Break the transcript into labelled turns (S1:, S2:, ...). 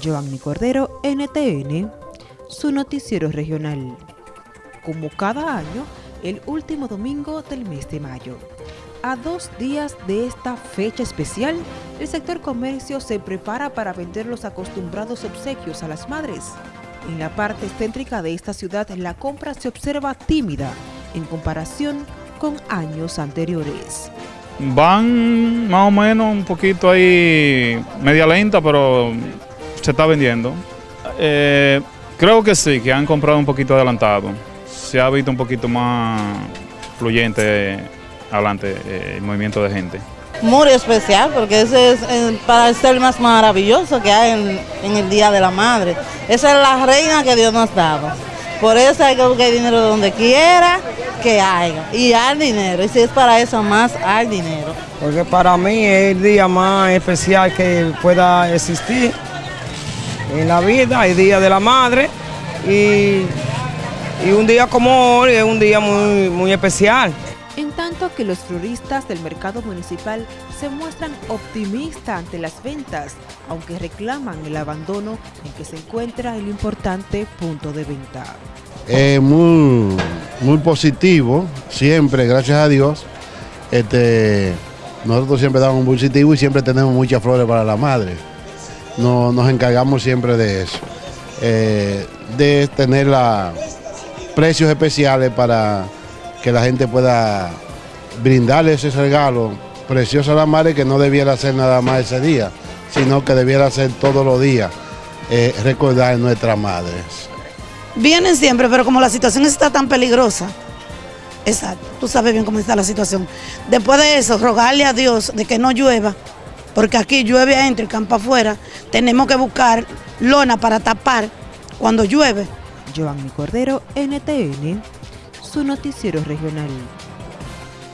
S1: Giovanni Cordero, NTN, su noticiero regional. Como cada año, el último domingo del mes de mayo. A dos días de esta fecha especial, el sector comercio se prepara para vender los acostumbrados obsequios a las madres. En la parte céntrica de esta ciudad, la compra se observa tímida en comparación con años anteriores.
S2: Van más o menos un poquito ahí, media lenta, pero se está vendiendo. Eh, creo que sí, que han comprado un poquito adelantado. Se ha visto un poquito más fluyente adelante eh, el movimiento de gente.
S3: Muy especial porque ese es eh, para ser más maravilloso que hay en, en, el Día de la Madre. Esa es la reina que Dios nos daba. Por eso hay que buscar dinero donde quiera que haya. Y hay dinero. Y si es para eso más, hay dinero.
S4: Porque para mí es el día más especial que pueda existir en la vida, el Día de la Madre. Y, y un día como hoy es un día muy, muy especial.
S1: En tanto que los floristas del mercado municipal se muestran optimistas ante las ventas, aunque reclaman el abandono en que se encuentra el importante punto de venta.
S5: Es muy, muy positivo, siempre, gracias a Dios. Este, nosotros siempre damos un positivo y siempre tenemos muchas flores para la madre. No, nos encargamos siempre de eso, eh, de tener la, precios especiales para que la gente pueda brindarle ese regalo precioso a la madre que no debiera ser nada más ese día, sino que debiera ser todos los días, eh, recordar a nuestras madres.
S6: Vienen siempre, pero como la situación está tan peligrosa, exacto, tú sabes bien cómo está la situación. Después de eso, rogarle a Dios de que no llueva, porque aquí llueve adentro y campo afuera, tenemos que buscar lona para tapar cuando llueve.
S1: Giovanni Cordero, NTN, su noticiero regional.